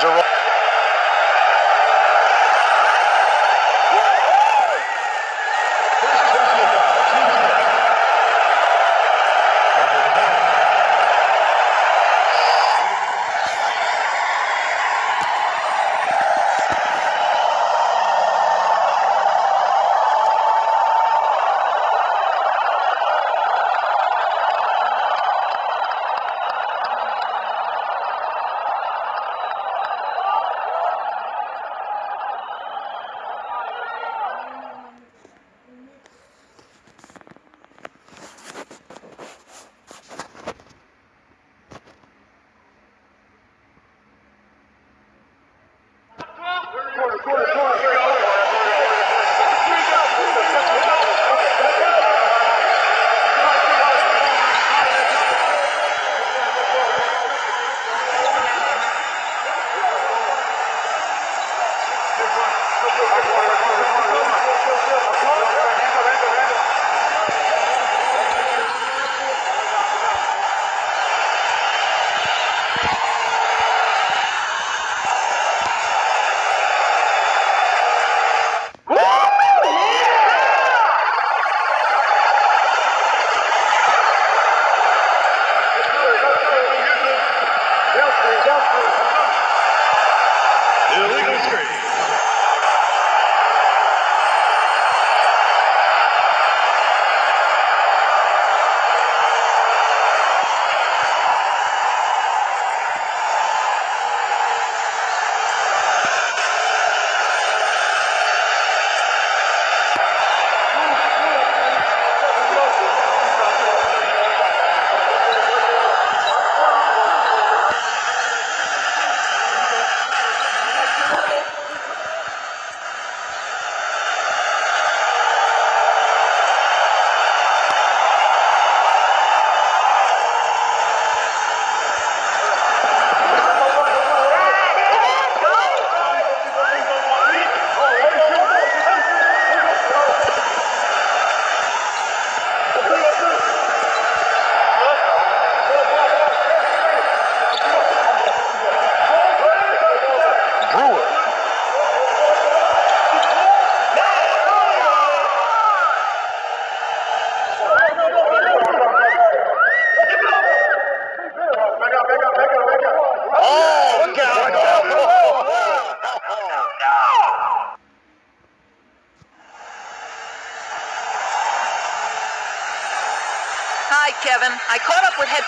Jerome.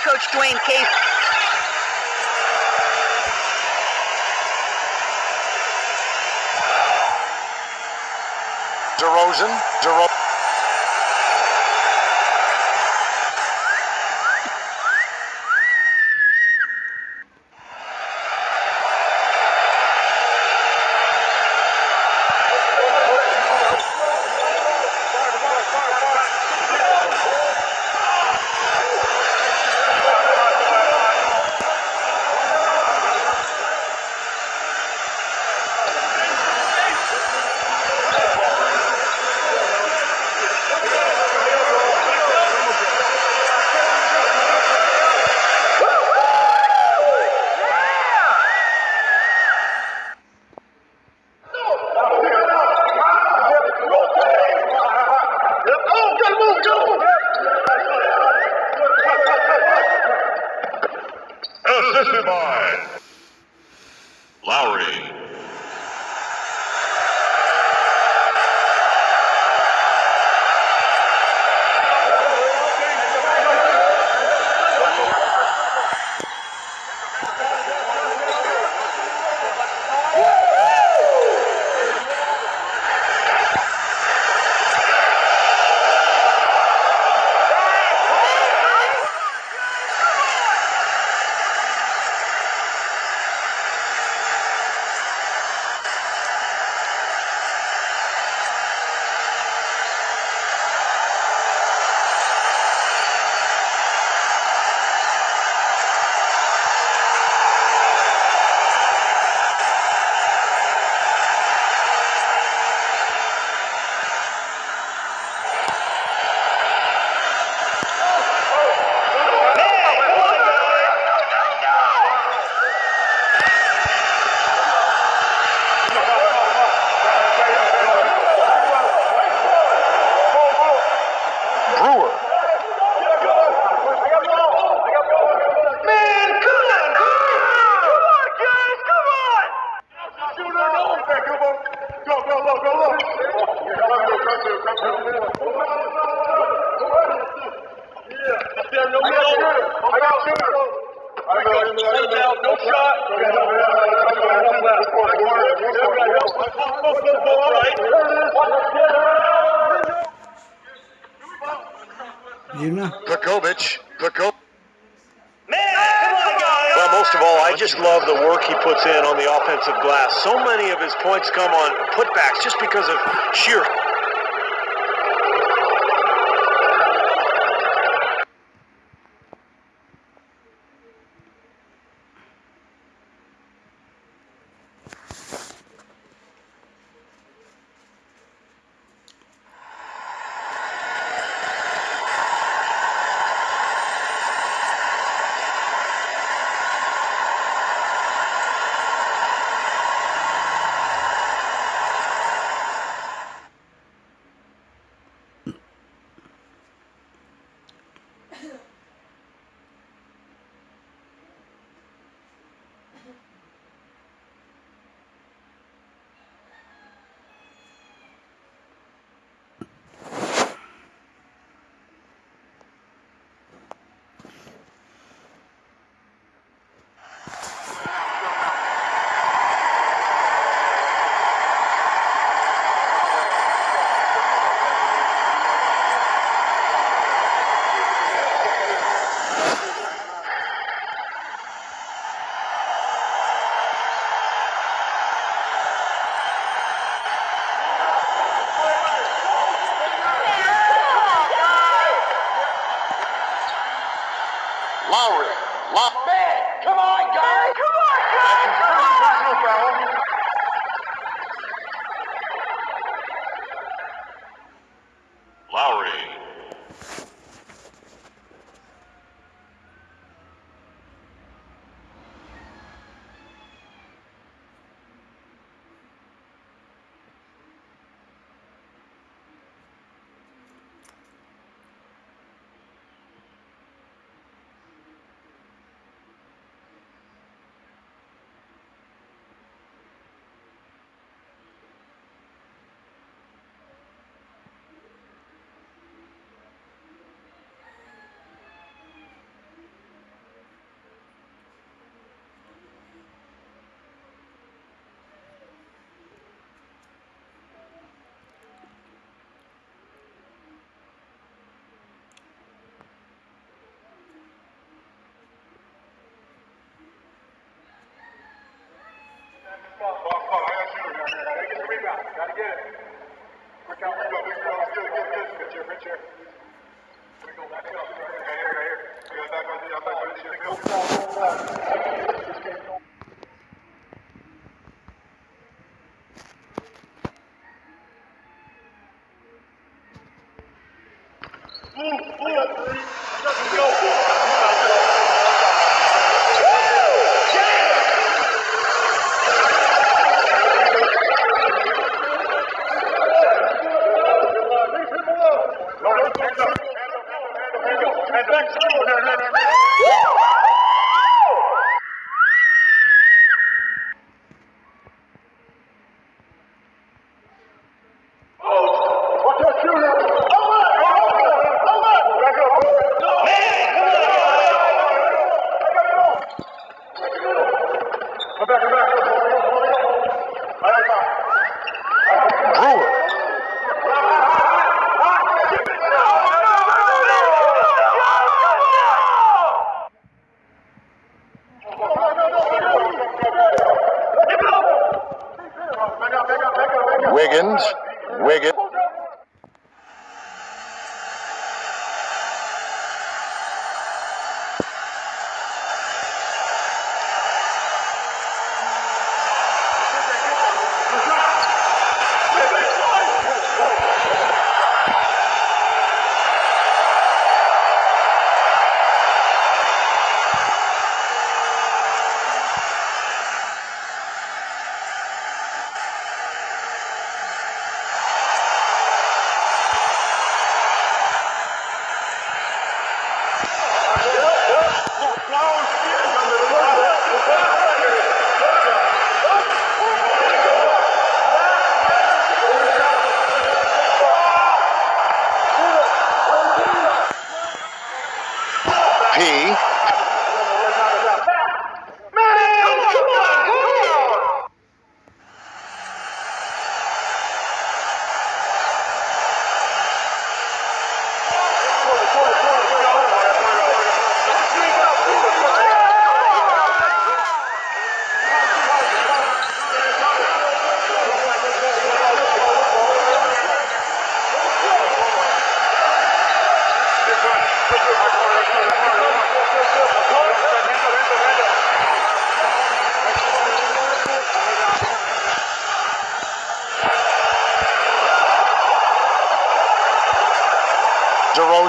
Coach Dwane Casey. DeRozan. DeRozan. Ball, ball, ball. I got a shooter down here. Gotta get the rebound. Gotta get it. Quick out, out, quick out. Let's get it, get it. Pitch here. We go back up. Right here, right here. We got back on the outside. Right here. Go.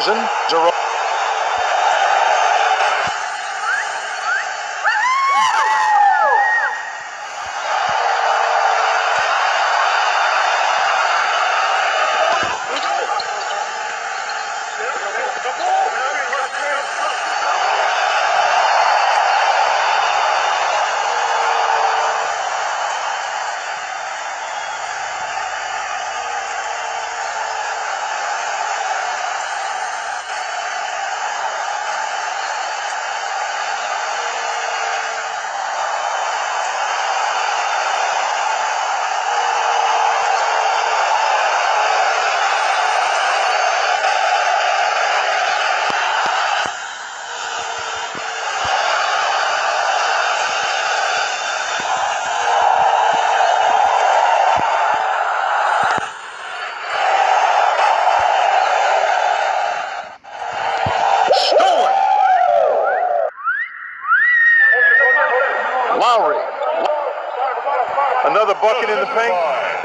DeRozan. DeRozan.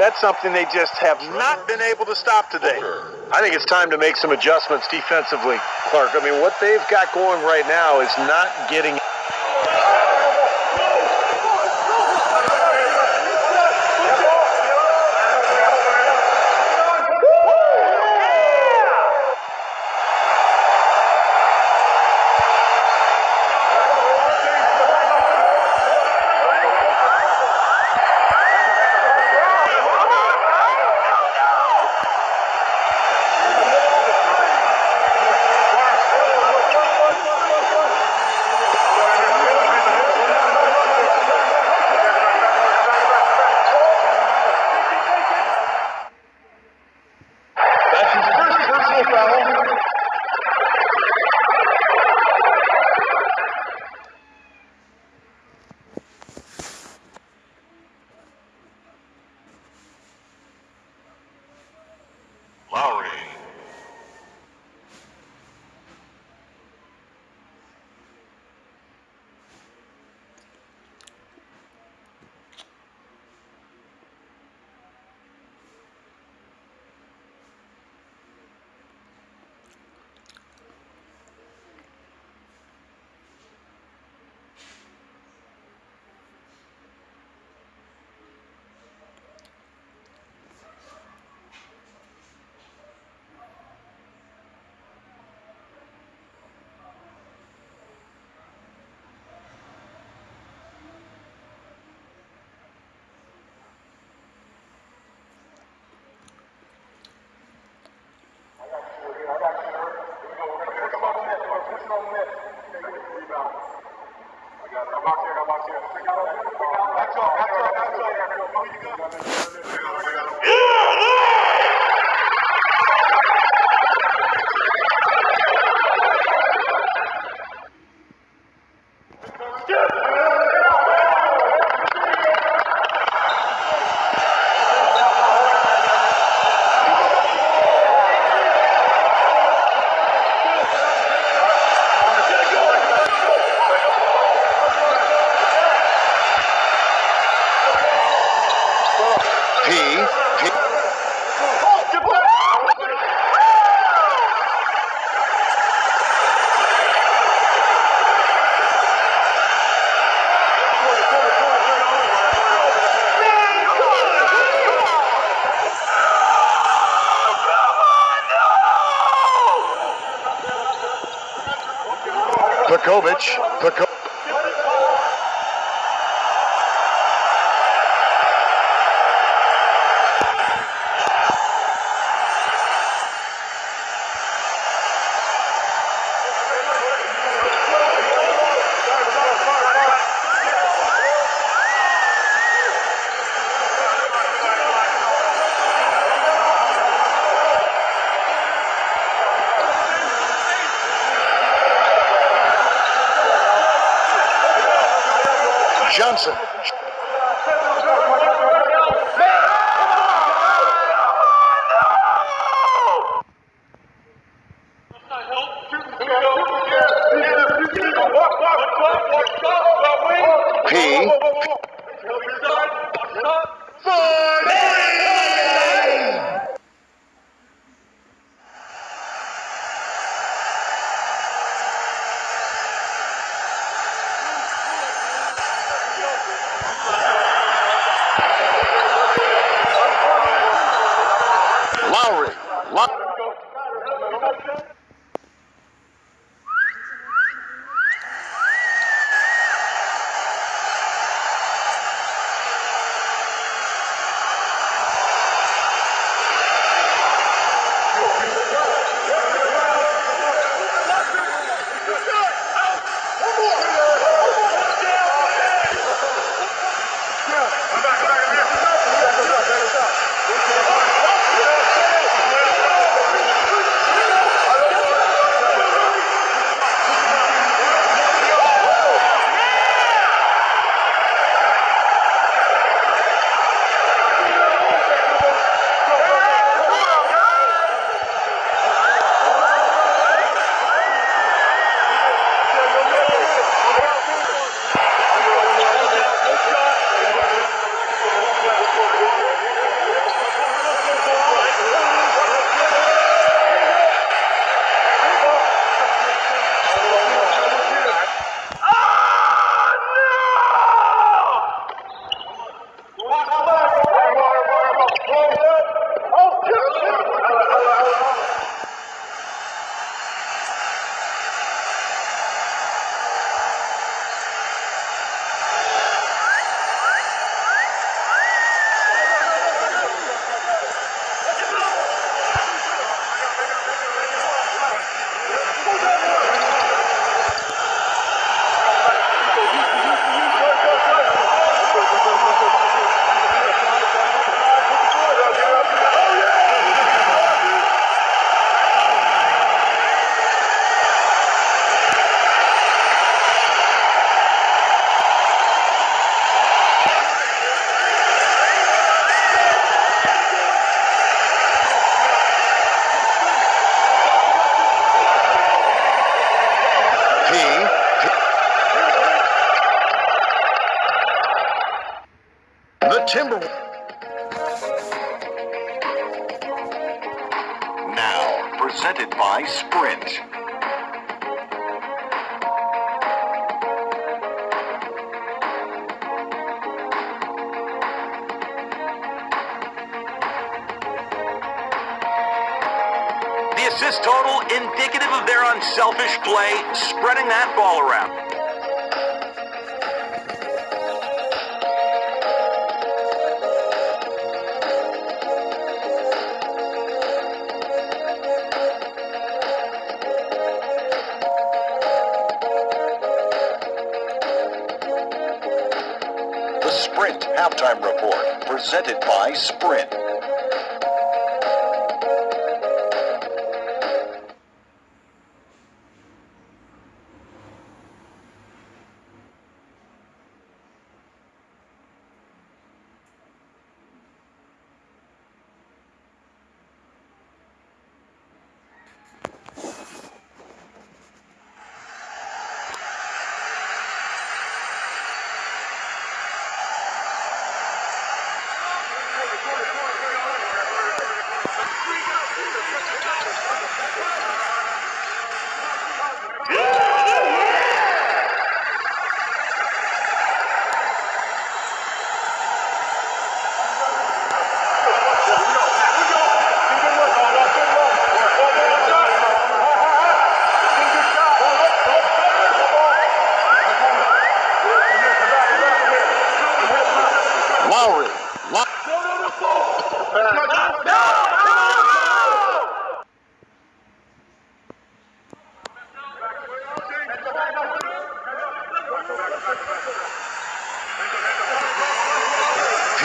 That's something they just have not been able to stop today. I think it's time to make some adjustments defensively, Clark. I mean, what they've got going right now is not getting. Pekovic. Johnson. Of their unselfish play, spreading that ball around. The Sprint Halftime Report, presented by Sprint. P.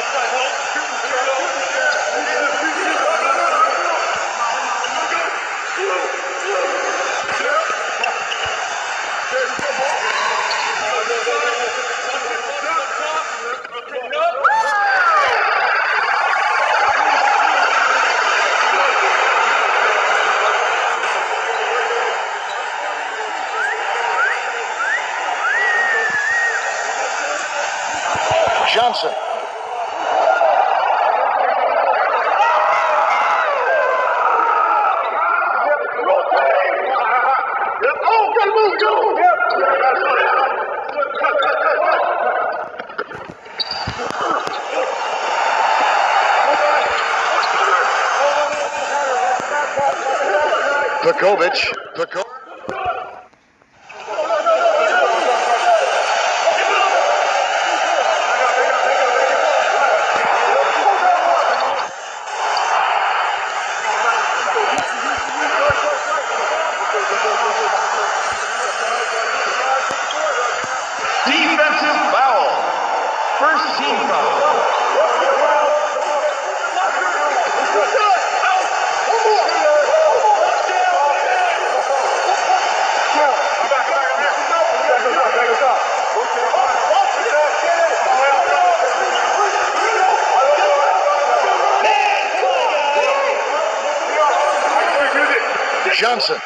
Johnson. Johnson.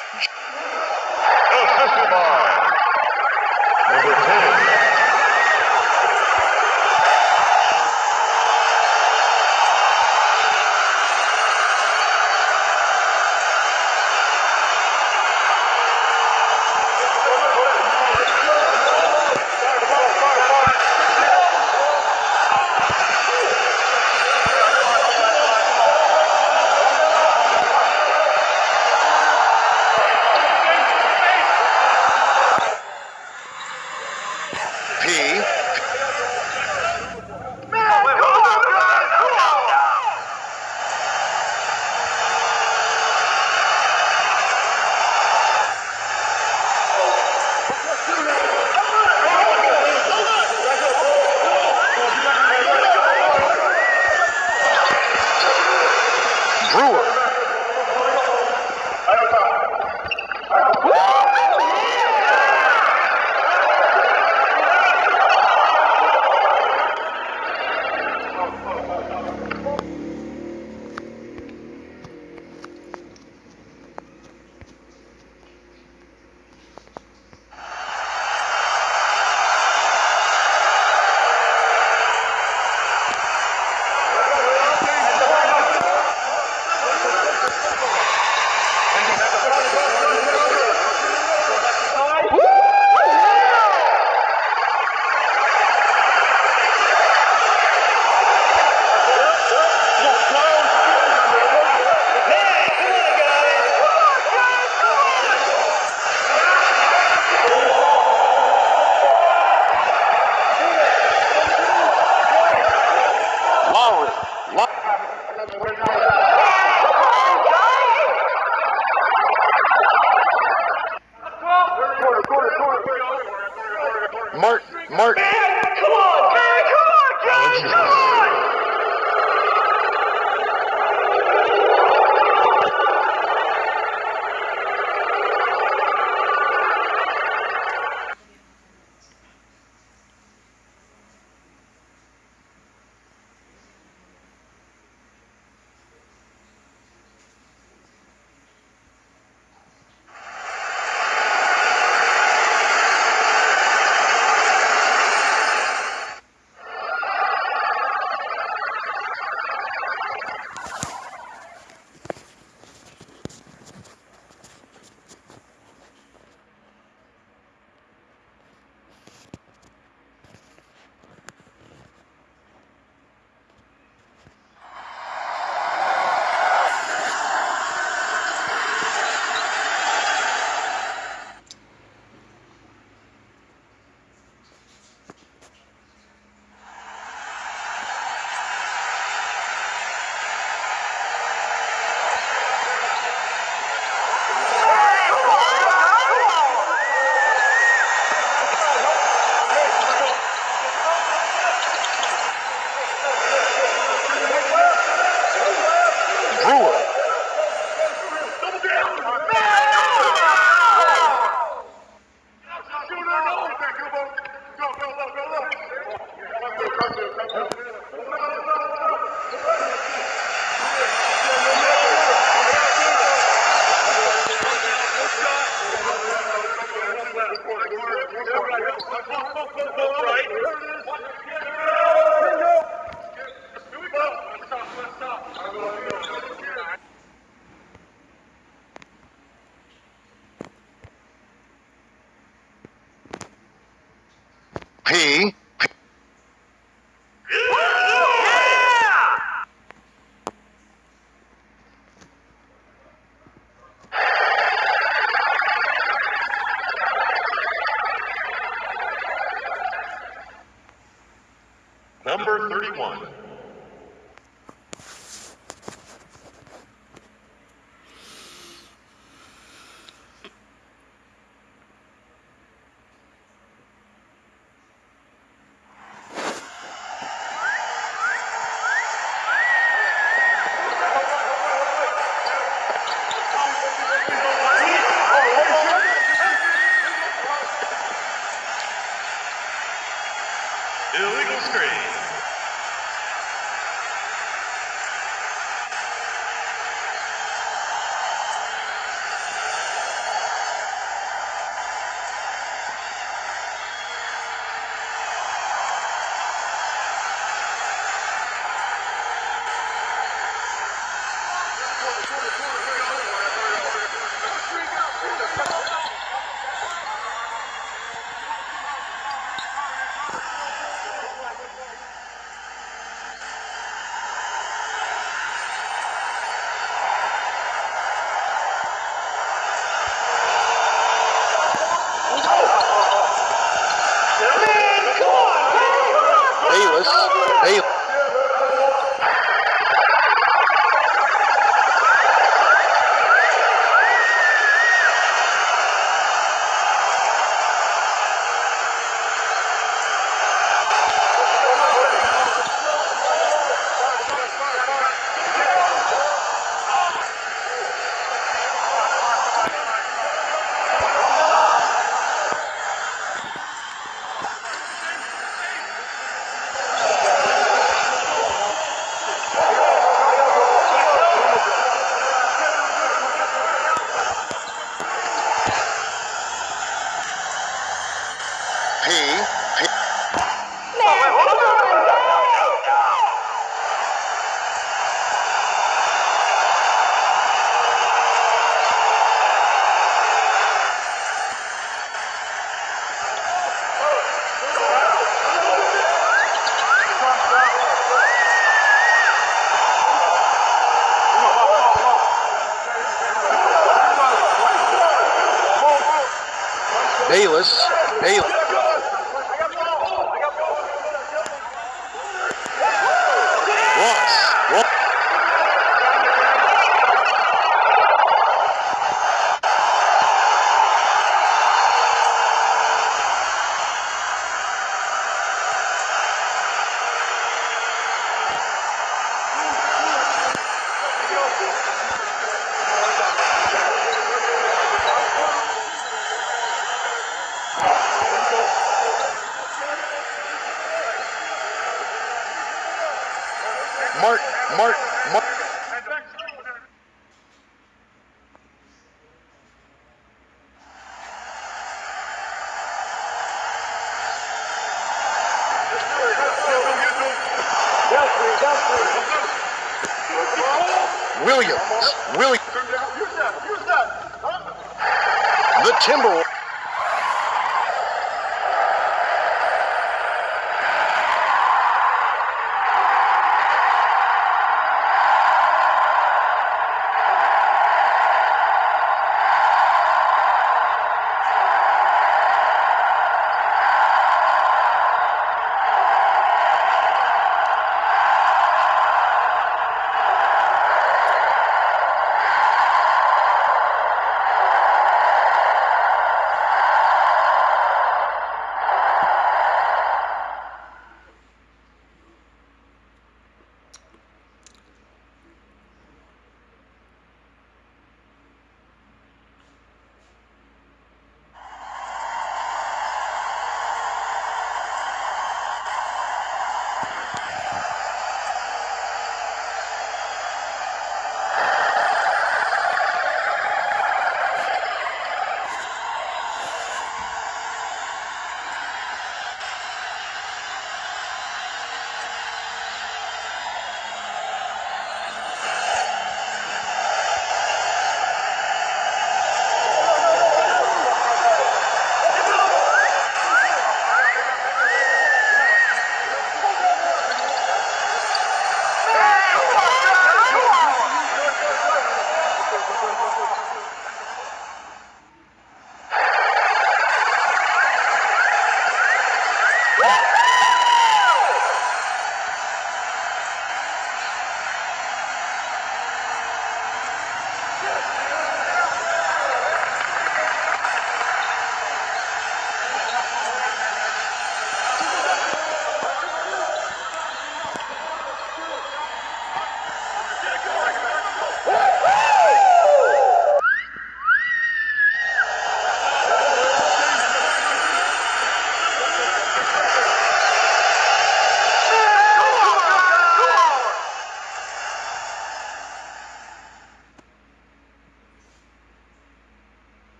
P.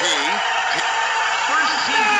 P. First team.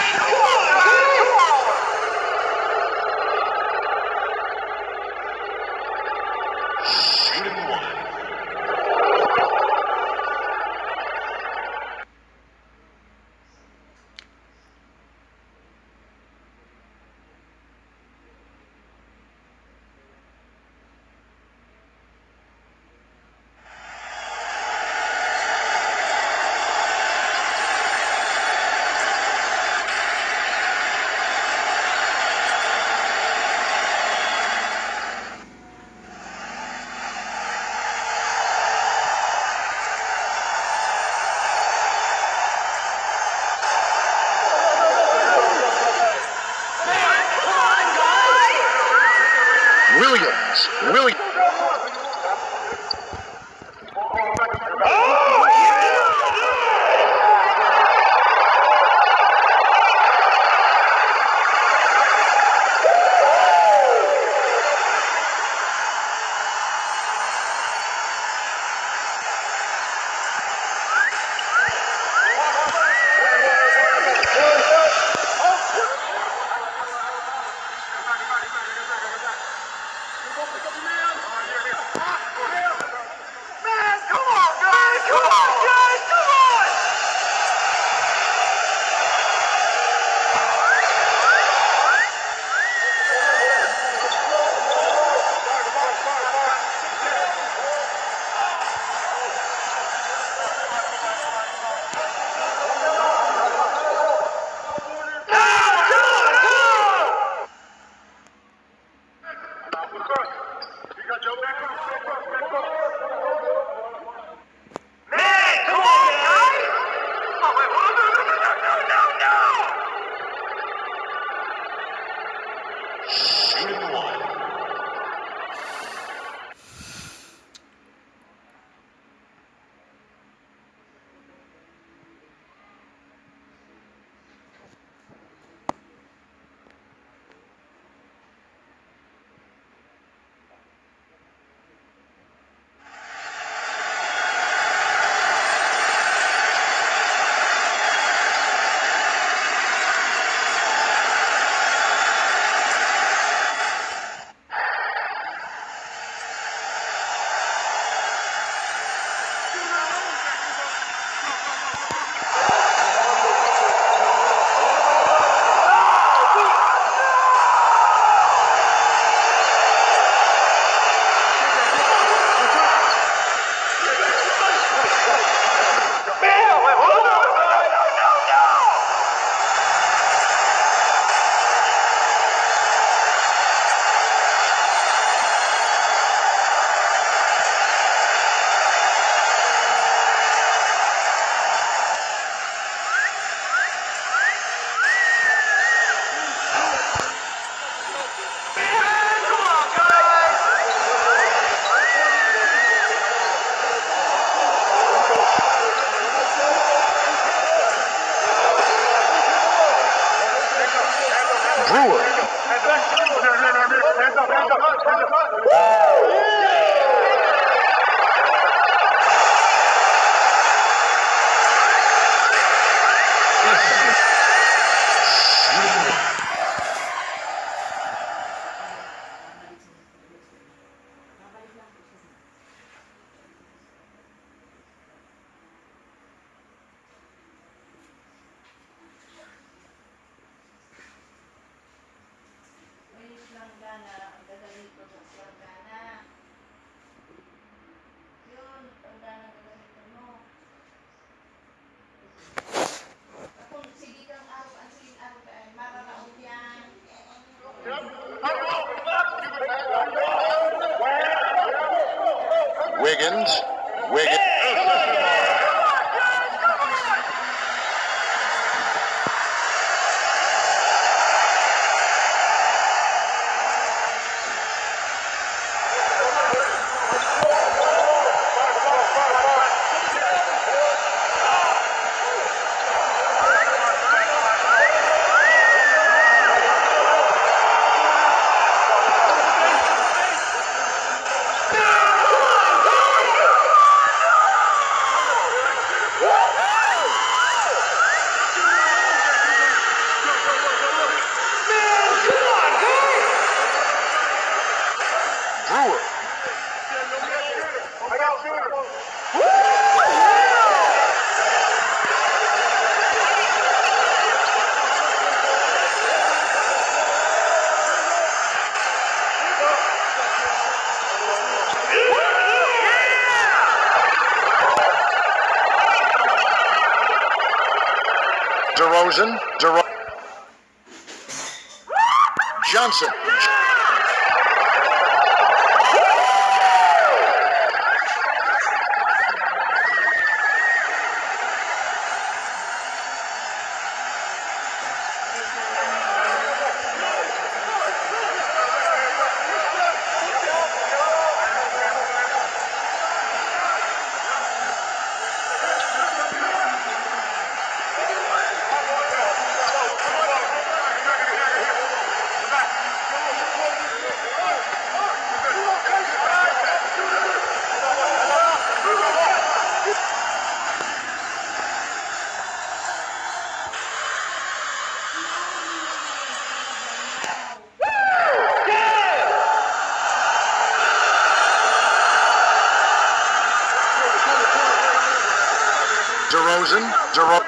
DeRozan. DeRozan.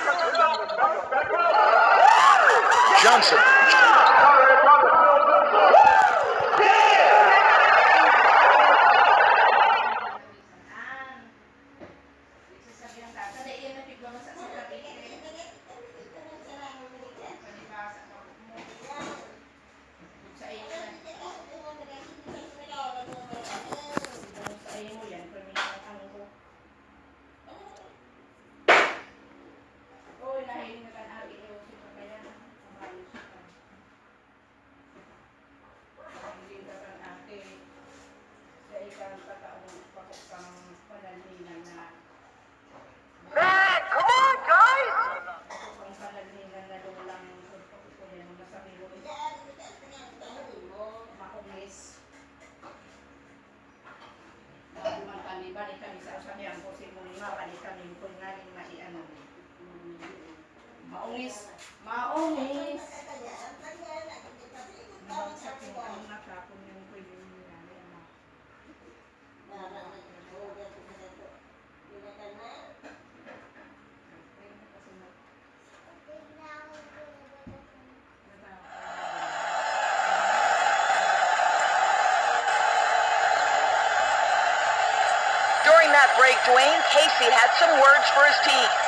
Johnson. during that break, Dwane Casey had some words for his team.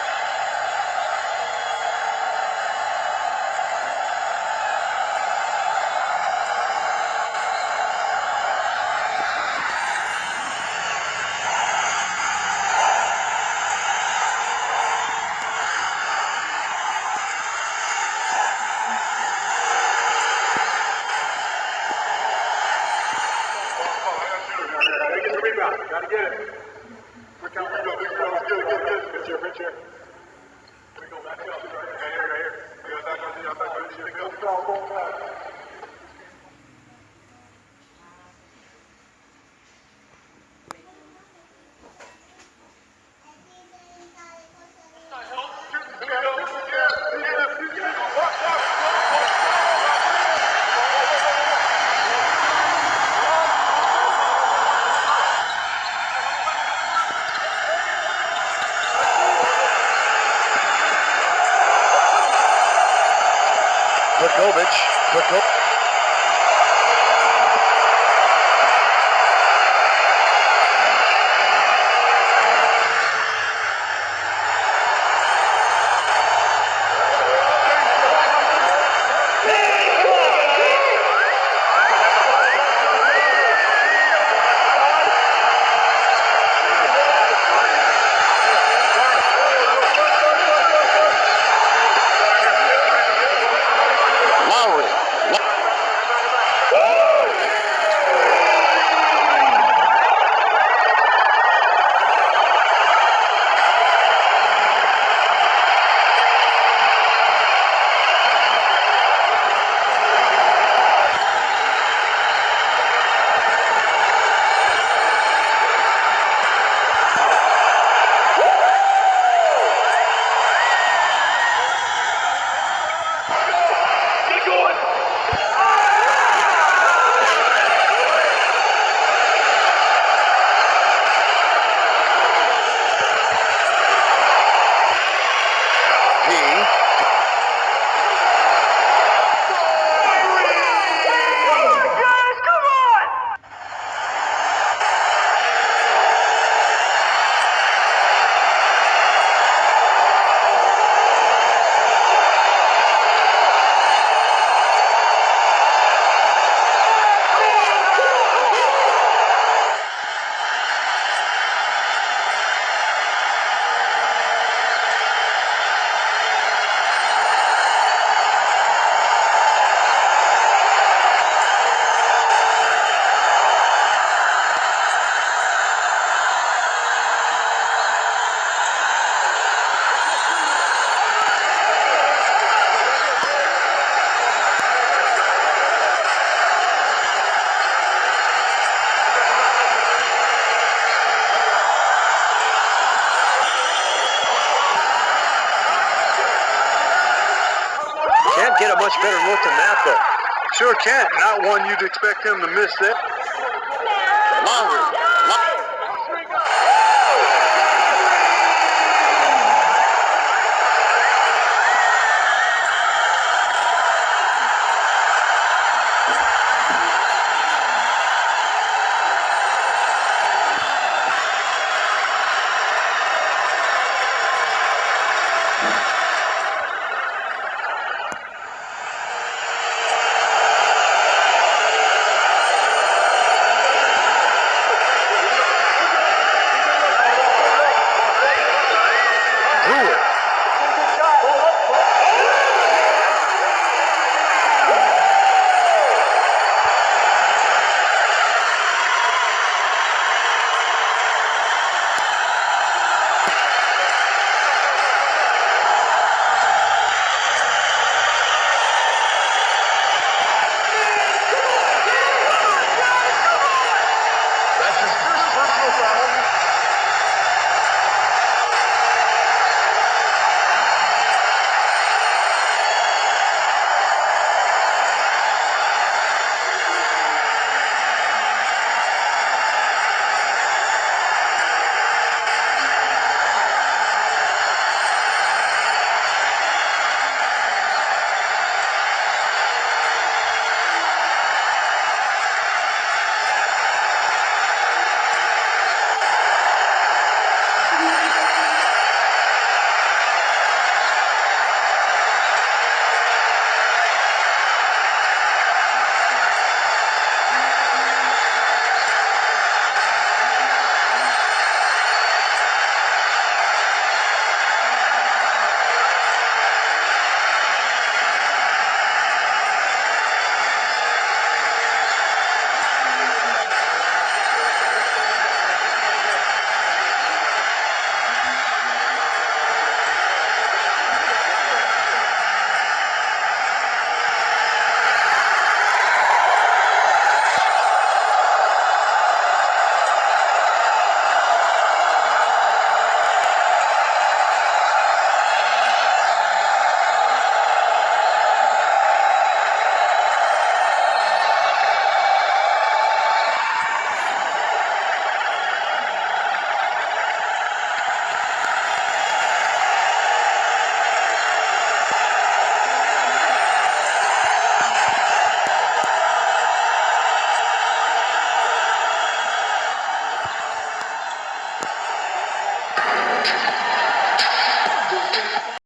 Much better look than that, though. Sure can't. Not one you'd expect him to miss that. Lowry